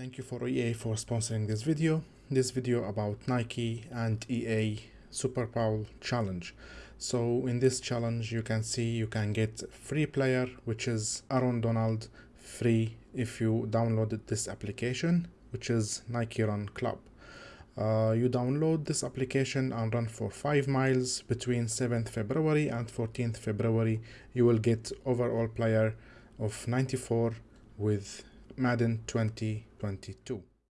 Thank you for EA for sponsoring this video. This video about Nike and EA Super Bowl challenge. So in this challenge you can see you can get free player which is Aaron Donald free if you downloaded this application which is Nike Run Club. Uh, you download this application and run for 5 miles between 7th February and 14th February. You will get overall player of 94 with Madden 2022.